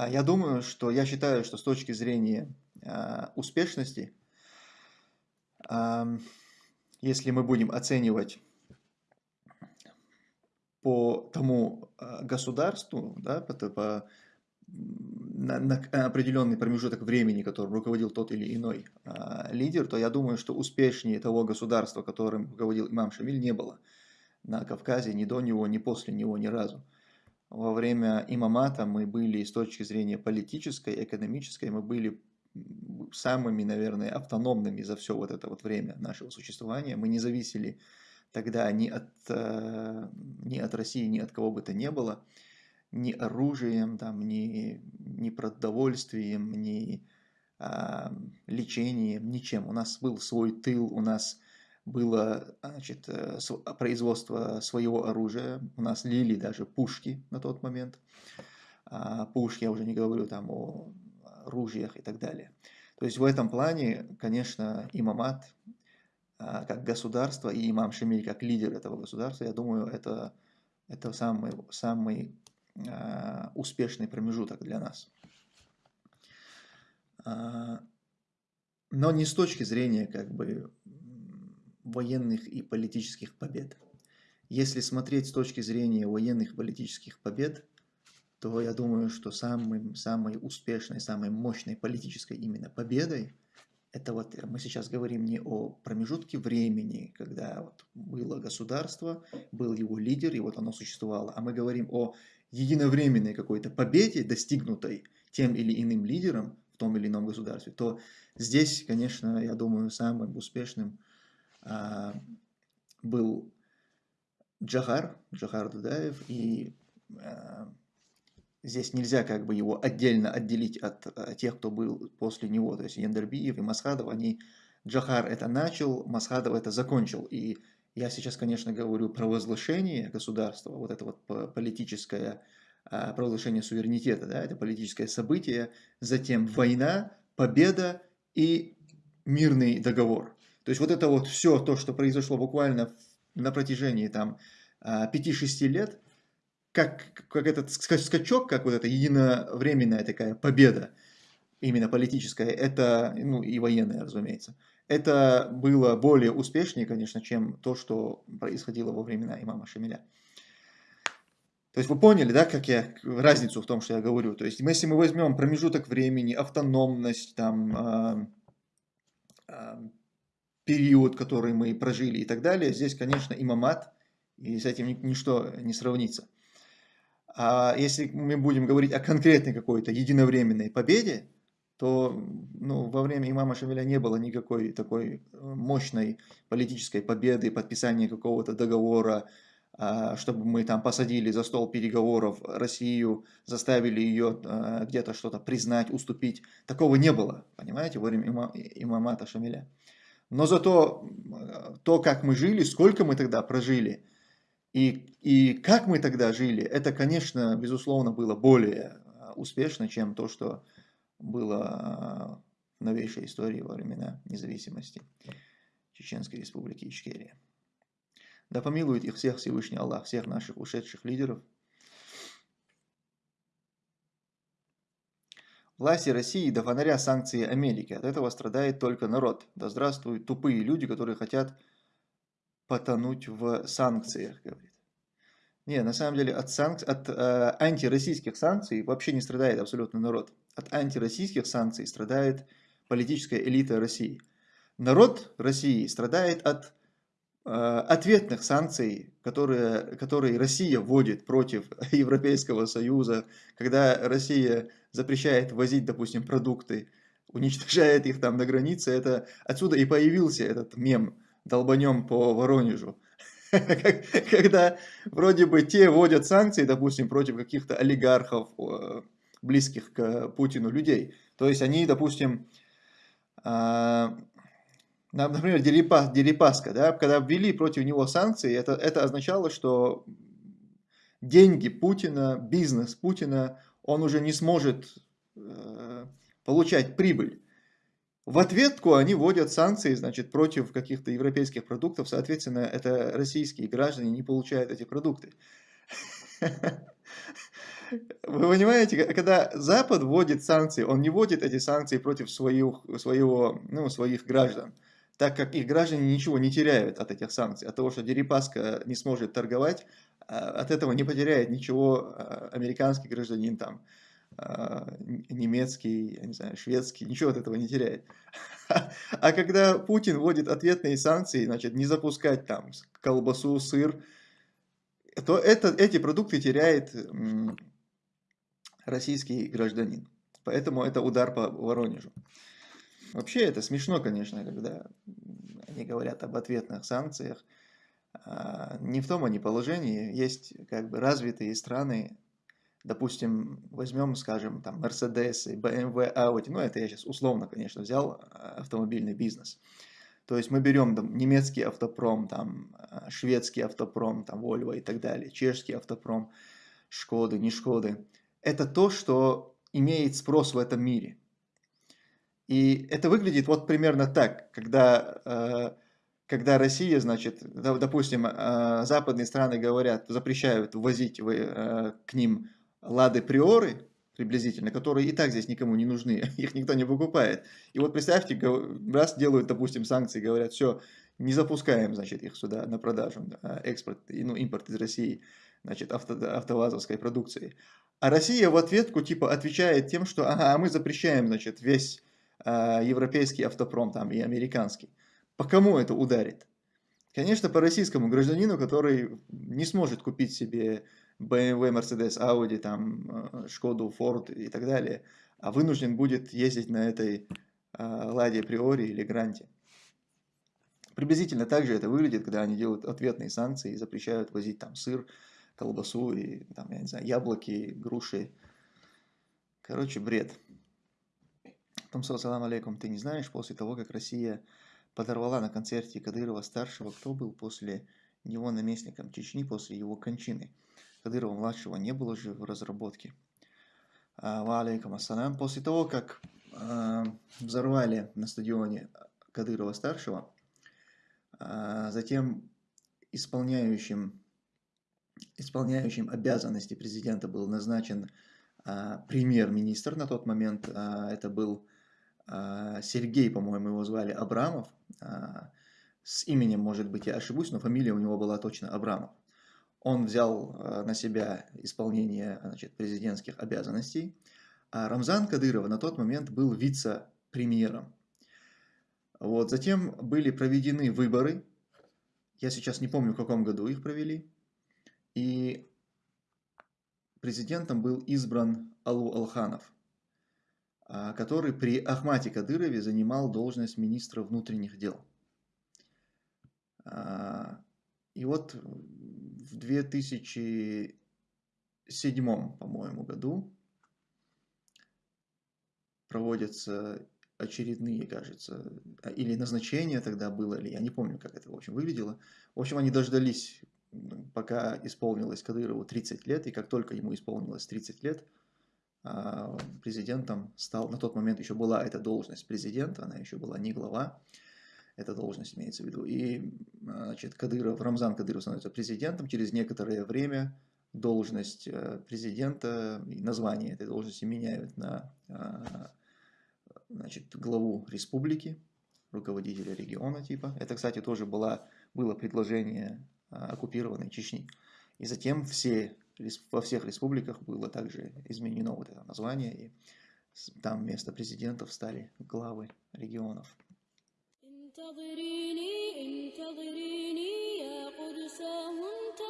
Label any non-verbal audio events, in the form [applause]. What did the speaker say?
А, я думаю, что я считаю, что с точки зрения а, успешности, если мы будем оценивать по тому а, государству, да, по, по на, на определенный промежуток времени, которым руководил тот или иной лидер, то я думаю, что успешнее того государства, которым руководил имам Шамиль, не было на Кавказе ни до него, ни после него, ни разу. Во время имамата мы были с точки зрения политической, экономической, мы были самыми, наверное, автономными за все вот это вот время нашего существования. Мы не зависели тогда ни от, э, ни от России, ни от кого бы то ни было ни оружием, там, ни, ни продовольствием, ни а, лечением, ничем. У нас был свой тыл, у нас было значит, э, производство своего оружия, у нас лили даже пушки на тот момент. А, пушки, я уже не говорю там о ружьях и так далее. То есть в этом плане, конечно, имамат а, как государство и имам Шамиль как лидер этого государства, я думаю, это, это самый, самый успешный промежуток для нас. А, но не с точки зрения как бы военных и политических побед. Если смотреть с точки зрения военных и политических побед, то я думаю, что самым, самой успешной, самой мощной политической именно победой, это вот мы сейчас говорим не о промежутке времени, когда вот было государство, был его лидер, и вот оно существовало, а мы говорим о единовременной какой-то победе, достигнутой тем или иным лидером в том или ином государстве, то здесь, конечно, я думаю, самым успешным был Джахар, Джахар Дудаев, и а, здесь нельзя как бы его отдельно отделить от, от тех, кто был после него, то есть Яндербиев и Масхадов, они, Джахар это начал, Масхадов это закончил, и я сейчас, конечно, говорю про возглашение государства, вот это вот политическое а, провозглашение суверенитета, да, это политическое событие, затем война, победа и мирный договор. То есть вот это вот все то, что произошло буквально на протяжении там 5-6 а, лет, как, как этот скачок, как вот эта единовременная такая победа, именно политическая, это, ну и военная, разумеется, это было более успешнее, конечно, чем то, что происходило во времена имама Шамиля. То есть вы поняли, да, как я разницу в том, что я говорю. То есть если мы возьмем промежуток времени, автономность, там, э, э, период, который мы прожили и так далее, здесь, конечно, имамат, и с этим ничто не сравнится. А если мы будем говорить о конкретной какой-то единовременной победе, то ну, во время имама Шамиля не было никакой такой э, мощной политической победы, подписания какого-то договора, а, чтобы мы там посадили за стол переговоров Россию, заставили ее э, где-то что-то признать, уступить. Такого не было, понимаете, во время имамата Шамиля. Но зато э, то, как мы жили, сколько мы тогда прожили, и, и как мы тогда жили, это, конечно, безусловно, было более успешно, чем то, что было в новейшей истории во времена независимости Чеченской Республики Ичкерия. Да помилует их всех Всевышний Аллах, всех наших ушедших лидеров. Власти России до фонаря санкции Америки. От этого страдает только народ. Да здравствуют тупые люди, которые хотят потонуть в санкциях, говорит. Не, на самом деле от, санк... от э, антироссийских санкций вообще не страдает абсолютно народ от антироссийских санкций страдает политическая элита России. Народ России страдает от ответных санкций, которые, которые Россия вводит против [laughs] Европейского Союза, когда Россия запрещает возить, допустим, продукты, уничтожает их там на границе, это отсюда и появился этот мем «долбанем по Воронежу». [laughs] Когда вроде бы те вводят санкции, допустим, против каких-то олигархов, близких к Путину людей. То есть они, допустим, например, Дерипаска, да, когда ввели против него санкции, это, это означало, что деньги Путина, бизнес Путина, он уже не сможет э, получать прибыль. В ответку они вводят санкции, значит, против каких-то европейских продуктов, соответственно, это российские граждане не получают эти продукты. [laughs] Вы понимаете, когда Запад вводит санкции, он не вводит эти санкции против своих, своего, ну, своих граждан, так как их граждане ничего не теряют от этих санкций, от того, что Дерипаска не сможет торговать, а, от этого не потеряет ничего а, американский гражданин там, а, немецкий, я не знаю, шведский, ничего от этого не теряет. [laughs] А когда Путин вводит ответные санкции, значит, не запускать там колбасу, сыр, то это, эти продукты теряет российский гражданин. Поэтому это удар по Воронежу. Вообще это смешно, конечно, когда они говорят об ответных санкциях. А, не в том они положении. Есть как бы развитые страны, допустим, возьмем, скажем, там Mercedes, BMW, Audi, ну это я сейчас условно, конечно, взял а, автомобильный бизнес. То есть мы берем там, немецкий автопром, там, а, шведский автопром, там, Volvo и так далее, чешский автопром, Шкоды, не Шкоды. Это то, что имеет спрос в этом мире. И это выглядит вот примерно так, когда, э, когда Россия, значит, допустим, э, западные страны говорят, запрещают ввозить э, к ним лады приоры, приблизительно, которые и так здесь никому не нужны, [laughs] их никто не покупает. И вот представьте, раз делают, допустим, санкции, говорят, все, не запускаем, значит, их сюда на продажу, экспорт, ну, импорт из России, значит, авто, автовазовской продукции. А Россия в ответку, типа, отвечает тем, что, ага, а мы запрещаем, значит, весь э, европейский автопром там и американский. По кому это ударит? Конечно, по российскому гражданину, который не сможет купить себе BMW, Mercedes, Audi, там, Шкоду, Ford и так далее, а вынужден будет ездить на этой э, Ладе Приори или Гранте. Приблизительно так же это выглядит, когда они делают ответные санкции и запрещают возить там сыр, колбасу и там, я не знаю, яблоки, груши. Короче, бред. Томсо, салам алейкум. Ты не знаешь, после того, как Россия подорвала на концерте Кадырова-старшего, кто был после него наместником Чечни после его кончины? Кадырова-младшего не было же в разработке. А, ва алейкум ассалам. После того, как э, взорвали на стадионе Кадырова-старшего, э, затем исполняющим, исполняющим обязанности президента был назначен э, премьер-министр на тот момент. Это был а, Сергей, по-моему, его звали Абрамов. А, с именем, может быть, я ошибусь, но фамилия у него была точно Абрамов. Он взял а, на себя исполнение значит, президентских обязанностей, а Рамзан Кадыров на тот момент был вице-премьером. Вот, затем были проведены выборы, я сейчас не помню, в каком году их провели, и президентом был избран Алу Алханов. А, который при Ахмате Кадырове занимал должность министра внутренних дел. А, и вот в 2007, по-моему, году проводятся очередные, кажется, или назначения тогда было, или я не помню, как это, в общем, выглядело. В общем, они дождались, пока исполнилось Кадырову 30 лет, и как только ему исполнилось 30 лет – а, президентом стал, на тот момент еще была эта должность президента, она еще была не глава, эта должность имеется в виду. И значит, Кадыров, Рамзан Кадыров становится президентом, через некоторое время должность э, президента и название этой должности меняют на а, значит, главу республики, руководителя региона типа. Это, кстати, тоже была, было предложение а, оккупированной Чечни. И затем все во всех республиках было также изменено вот это название, и там вместо президентов стали главы регионов. سأزيل سدودا وقيودا وسأمنع